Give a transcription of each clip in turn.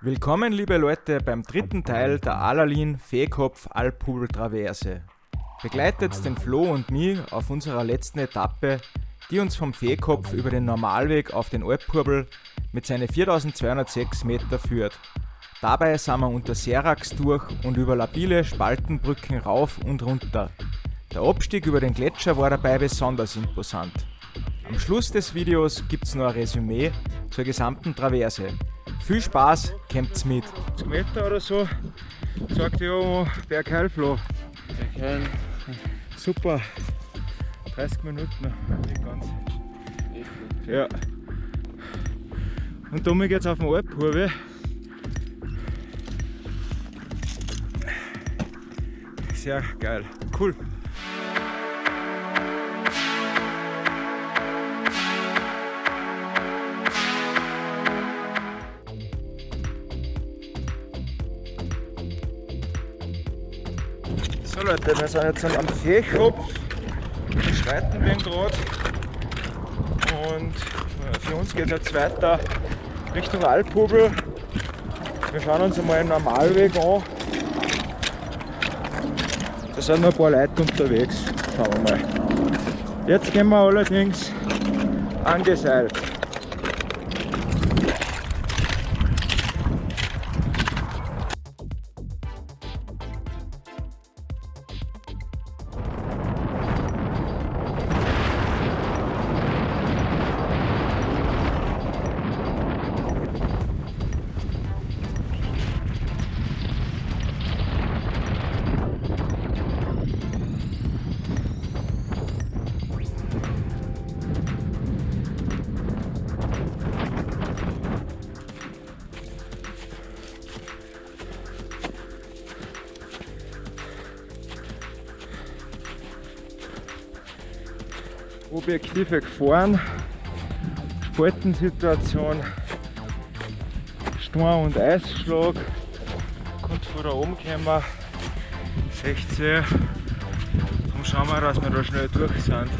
Willkommen liebe Leute beim dritten Teil der Alalin Feekopf Alphubel Traverse. Begleitet den Flo und mich auf unserer letzten Etappe, die uns vom Feekopf über den Normalweg auf den Alphubel mit seinen 4206 Meter führt. Dabei sind wir unter Serax durch und über labile Spaltenbrücken rauf und runter. Der Abstieg über den Gletscher war dabei besonders imposant. Am Schluss des Videos gibt's noch ein Resümee zur gesamten Traverse. Viel Spaß, kämpft's mit. Meter oder so, sagt ja Bergheilfloh. Bergheil. Super. 30 Minuten, nicht ganz. Ja. Und damit geht's auf den Alphurve. Sehr geil. Cool. Leute, wir sind jetzt am Seekopf, schreiten den gerade und äh, für uns geht es jetzt weiter Richtung Alphubel. Wir schauen uns einmal einen Normalweg an. Da sind noch ein paar Leute unterwegs. Schauen wir mal. Jetzt gehen wir allerdings angeseilt. Objektive Gefahren, Spaltensituation, Sturm- und Eisschlag, kommt von da oben kommen, 16. Darum schauen wir, dass wir da schnell durch sind.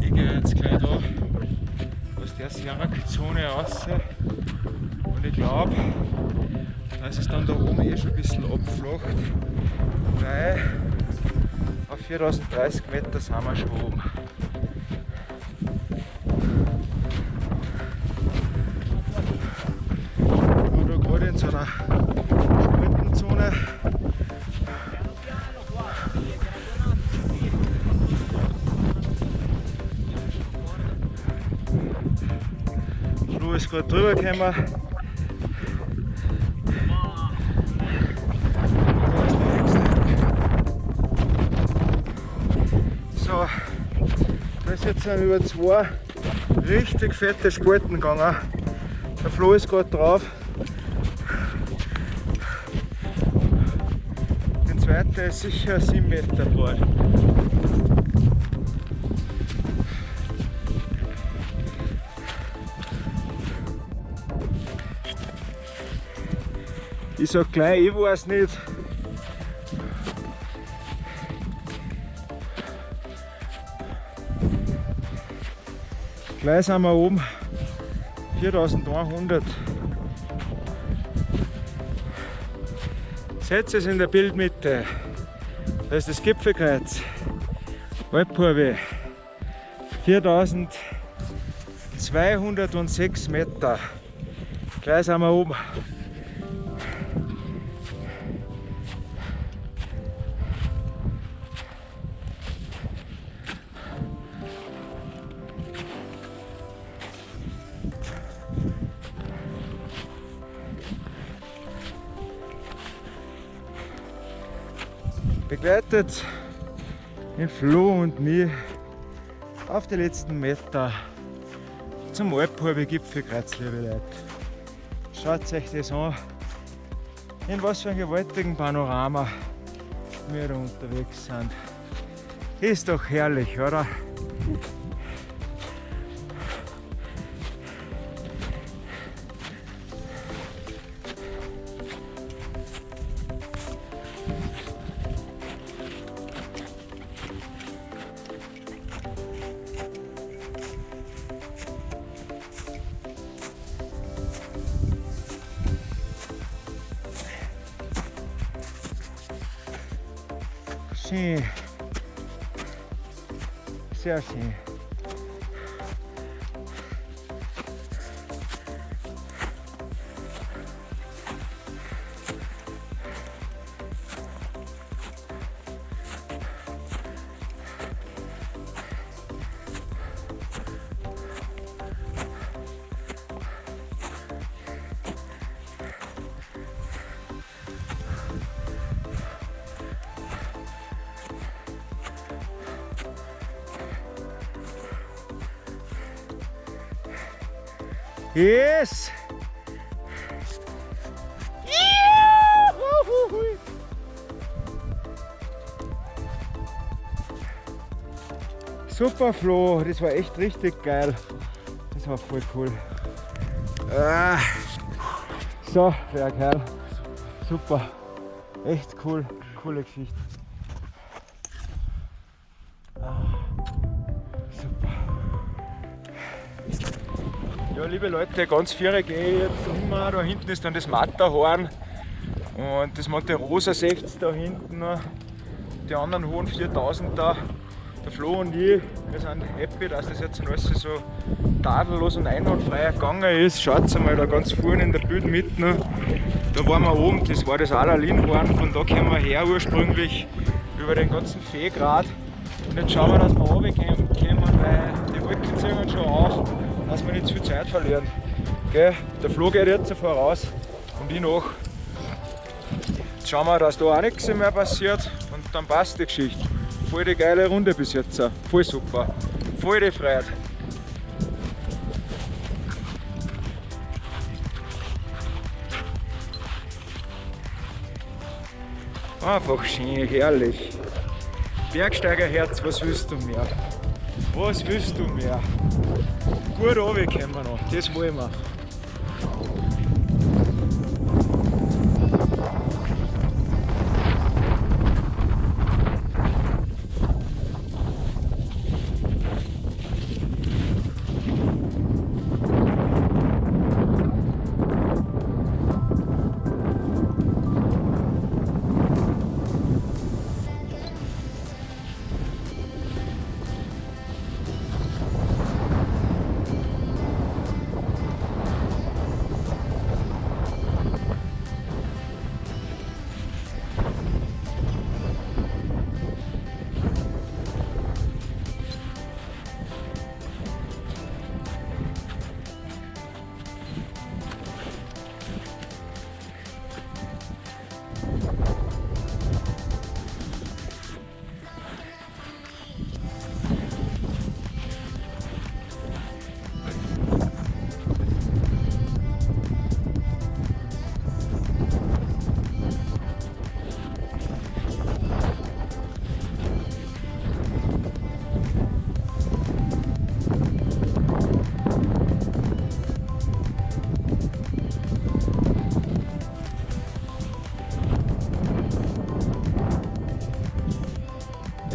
Ich gehe jetzt gleich da aus der Sierra-Zone raus und ich glaube, dass es dann da oben eh schon ein bisschen abflacht, weil auf 4030 Meter sind wir schon oben. Gerade drüber gekommen. So, da ist jetzt über zwei richtig fette Spalten gegangen. Der Flo ist gerade drauf. Der zweite ist sicher 7 Meter breit. ich sage gleich, ich weiß nicht. Gleich sind wir oben. 4100. Setz es in der Bildmitte. Das ist das Gipfelkreuz. Waldkurve. 4206 Meter. Gleich sind wir oben. Begleitet den Flo und mich auf die letzten Meter zum Alphalbe Gipfelkreuz, liebe Leute. Schaut euch das an, in was für einem gewaltigen Panorama wir da unterwegs sind. Ist doch herrlich, oder? Yes! Super Flo, das war echt richtig geil. Das war voll cool. Ah. So, der Kerl. Super. Echt cool. Coole Geschichte. Ja, liebe Leute, ganz vier gehe ich jetzt immer. Da hinten ist dann das Matterhorn und das Monte Rosa seht da hinten. Die anderen hohen 4000er. Der Flo und ich, wir sind happy, dass das jetzt alles so tadellos und einwandfrei gegangen ist. Schaut mal da ganz vorne in der Bildmitte. Da waren wir oben, das war das Alalinhorn, von da kommen wir her ursprünglich über den ganzen Feegrad. Und jetzt schauen wir, dass wir runterkommen, weil die Wolken ziehen schon auf dass wir nicht zu viel Zeit verlieren. Gell? Der Flo geht jetzt voraus und ich noch. Jetzt schauen wir, dass da auch nichts mehr passiert und dann passt die Geschichte. Voll die geile Runde bis jetzt. Voll super. Voll die Freude. Einfach schön, herrlich. Bergsteigerherz, was willst du mehr? Was willst du mehr? Gut runterkommen wir noch, das wollen.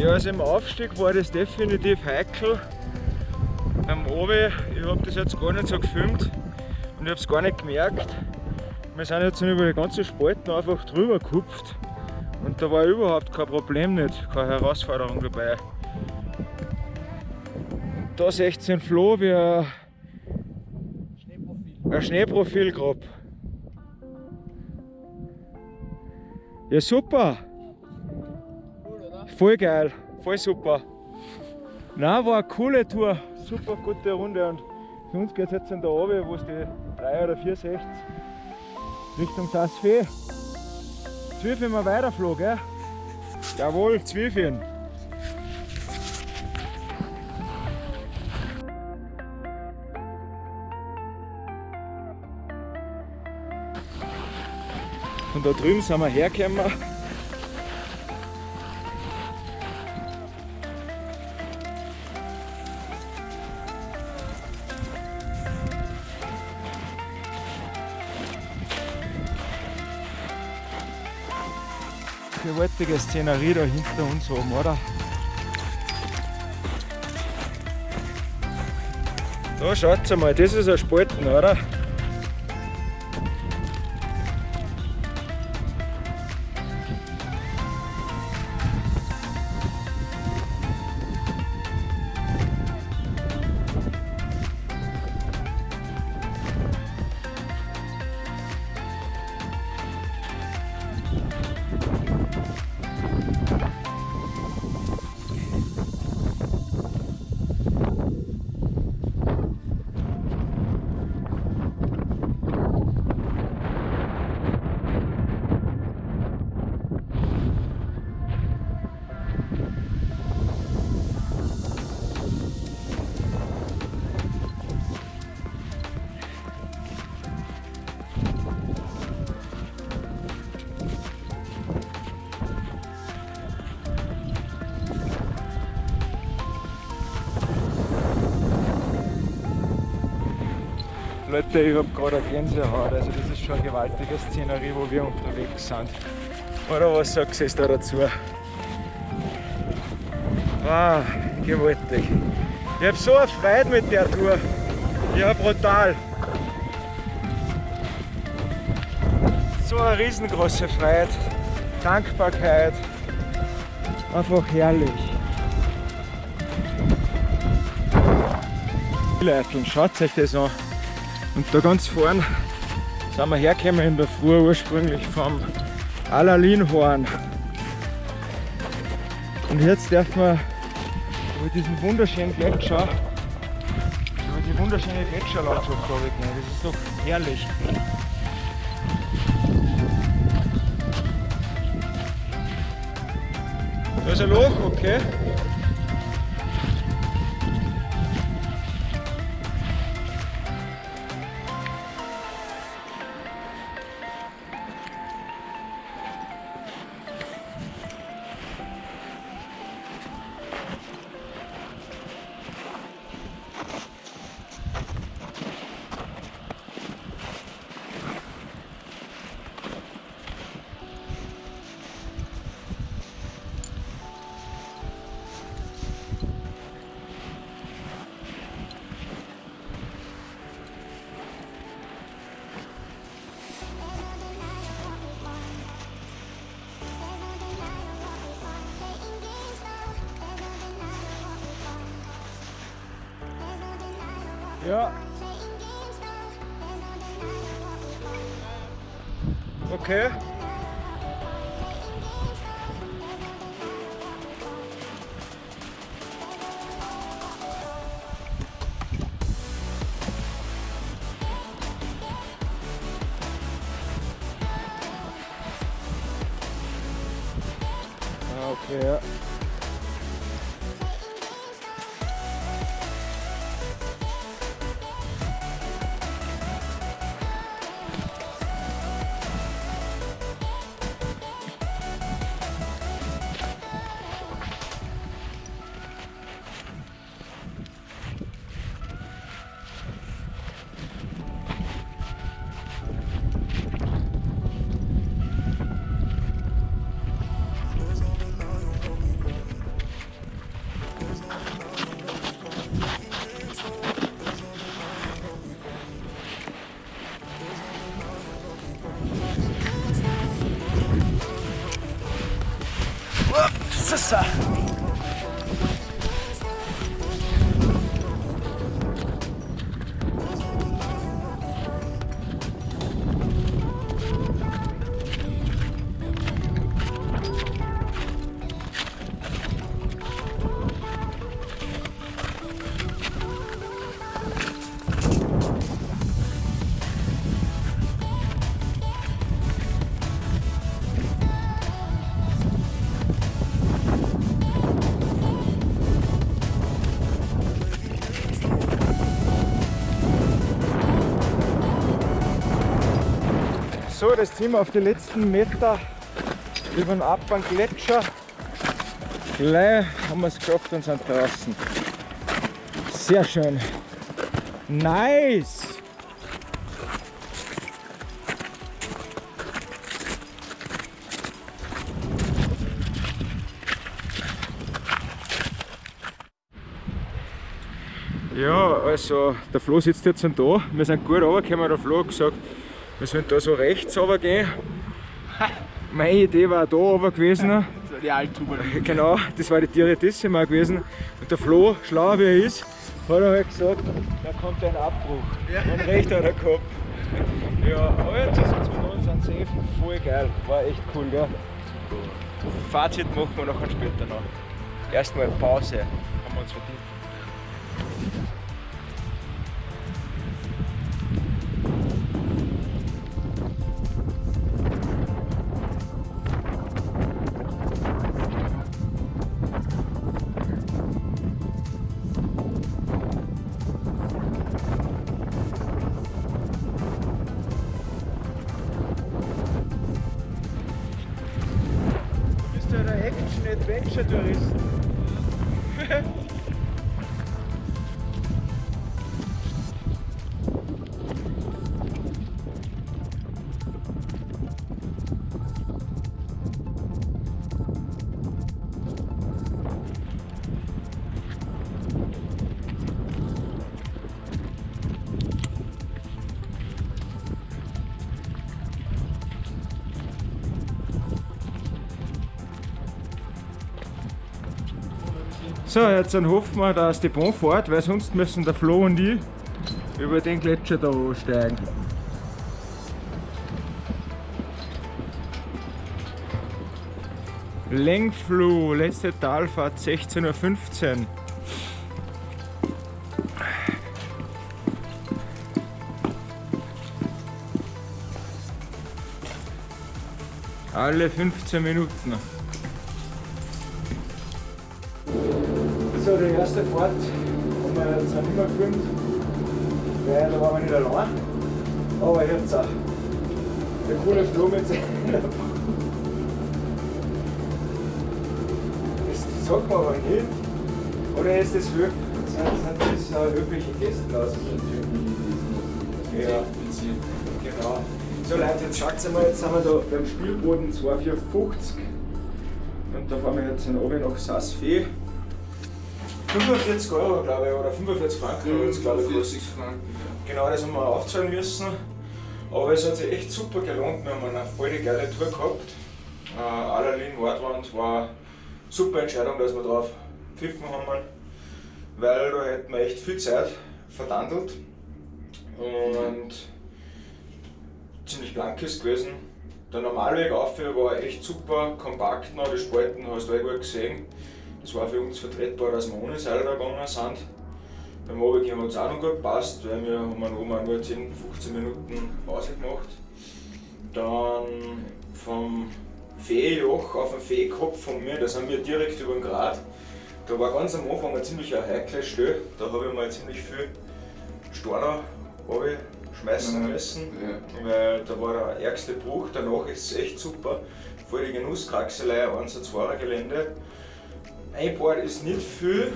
Ja, also im Aufstieg war das definitiv heikel. beim Obi, ich habe das jetzt gar nicht so gefilmt und ich habe es gar nicht gemerkt. Wir sind jetzt über die ganze Spalten einfach drüber gekupft und da war überhaupt kein Problem nicht, keine Herausforderung dabei. Da 16 Floh wie ein Schneeprofil, ein Schneeprofil grob. Ja super! Voll geil, voll super. Na, war eine coole Tour, super gute Runde und für uns geht es jetzt in der oben, wo es die 3 oder 460 Richtung Sassfee. Zwölf wir weiterflog, gell? Jawohl, Zwölfchen. Und da drüben sind wir hergekommen. Gewaltige Szenerie da hinter uns oben, oder? Da schaut mal, das ist ein Spalten, oder? Leute, ich habe gerade eine Gänsehaut. Also das ist schon eine gewaltige Szenerie, wo wir unterwegs sind. Oder was sagst du da dazu? Wow, gewaltig. Ich habe so eine Freude mit der Tour. Ja, brutal. So eine riesengroße Freude, Dankbarkeit. Einfach herrlich. Leute, schaut euch das an. Und da ganz vorne sind wir hergekommen in der Früh ursprünglich vom Alalinhorn. Und jetzt dürfen wir über diesen wunderschönen Gletscher, über die wunderschöne Gletscherlandschaft gehen. Das ist doch herrlich. Da ist ein Loch, okay. Okay. Okay. officer! So, das ziehen wir auf die letzten Meter über den Abhang Gletscher. Gleich haben wir es geschafft und sind draußen. Sehr schön. Nice! Ja, also der Flo sitzt jetzt da. Wir sind gut runtergekommen. Der Flo hat gesagt, wir sollen da so rechts runter gehen. Meine Idee war da runter gewesen. Das war die Alttuber. Genau, das war die Diretissima gewesen. Und der Flo, schlau wie er ist, hat er halt gesagt, da kommt ein Abbruch. Ja. Und recht hat er gehabt. Ja, aber jetzt ist es mit uns an Safe voll geil. War echt cool, gell? Fazit machen wir nachher später noch. Erstmal Pause. Haben wir uns verdient. So, jetzt dann hoffen wir, dass die Bahn fährt, weil sonst müssen der Flo und ich über den Gletscher da steigen. Lengflu, letzte Talfahrt 16.15 Uhr. Alle 15 Minuten. Die erste Fahrt haben wir jetzt nicht mehr gefilmt, weil da waren wir nicht allein. Aber jetzt auch der coole Flo mit seiner Das sagt man aber nicht. Oder ist das höf sind, sind das höfliche Gäste aus? Ja, genau. So Leute, jetzt schaut mal, jetzt sind wir da beim Spielboden 2450 und da fahren wir jetzt in Obi nach Saas-Fee. 45 Euro, glaube ich, oder 45 Franken hat es, glaube ich, gekostet. Genau, das haben wir aufzahlen müssen. Aber es hat sich echt super gelohnt. Wir haben eine voll geile Tour gehabt. Äh, Allerlin Nordwand war eine super Entscheidung, dass wir drauf pfiffen haben, weil da hätten wir echt viel Zeit verdandelt. Und ziemlich blank ist gewesen. Der Normalweg auf war echt super, kompakt noch, die Spalten hast du eh gut gesehen. Das war für uns vertretbar, dass wir ohne Seil da gegangen sind. Beim Runtergehen hat es auch noch gut gepasst, weil wir haben oben auch nur 10, 15 Minuten Pause gemacht. Dann vom Feenjoch auf den Feekopf von mir, da sind wir direkt über den Grat. Da war ganz am Anfang ein ziemlich heikles Stelle, da habe ich mal ziemlich viel Steine schmeißen müssen, Ja. weil da war der ärgste Bruch, danach ist es echt super. Voll die Genusskraxelei, 1 und 2 Gelände. Einbaut ist nicht viel,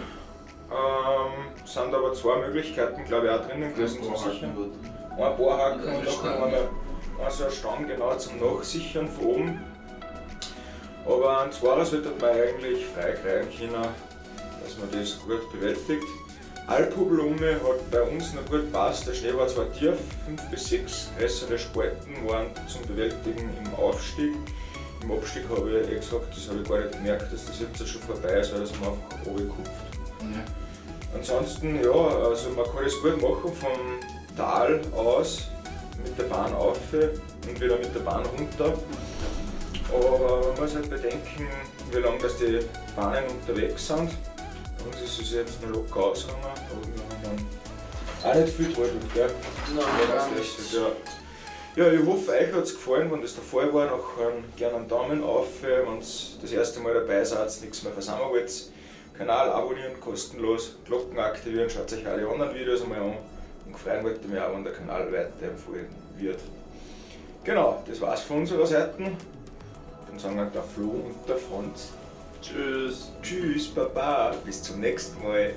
ähm, sind aber zwei Möglichkeiten, glaube ich, auch drinnen gewesen zum Sichern. Ein Bohrhaken Und eine und da kann man Stange. eine, Stange genau zum Nachsichern von oben. Aber ein Zweier sollte man eigentlich frei kriegen können, dass man das gut bewältigt. Alphublume hat bei uns noch gut gepasst. Der Schnee war zwar tief, 5 bis 6 größere Spalten waren zum Bewältigen im Aufstieg. Im Abstieg habe ich eh gesagt, das habe ich gar nicht gemerkt, dass das jetzt schon vorbei ist, weil das haben wir einfach runtergekupft. Ja. Ansonsten, ja, also man kann das gut machen vom Tal aus mit der Bahn auf und wieder mit der Bahn runter. Aber man muss halt bedenken, wie lange das die Bahnen unterwegs sind. Uns ist es jetzt noch locker ausgegangen, aber wir haben auch nicht viel gehalten, gell? Nein, gar nicht. Ja. Ja, ich hoffe, euch hat es gefallen. Wenn das der Fall war, nachher gerne einen Daumen auf. Wenn ihr das erste Mal dabei seid, nichts mehr versammeln wollt. Kanal abonnieren, kostenlos, Glocken aktivieren, schaut euch alle anderen Videos einmal an und freuen wollt mich auch, wenn der Kanal weiterempfohlen wird. Genau, das war's von unserer Seite. Dann sagen wir der Flo und der Franz. Tschüss. Tschüss, Baba. Bis zum nächsten Mal.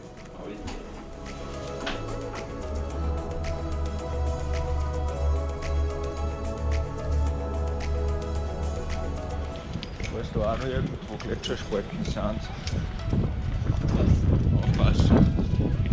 Weißt du auch noch irgendwo Gletscherspalten sind? Aufpassen.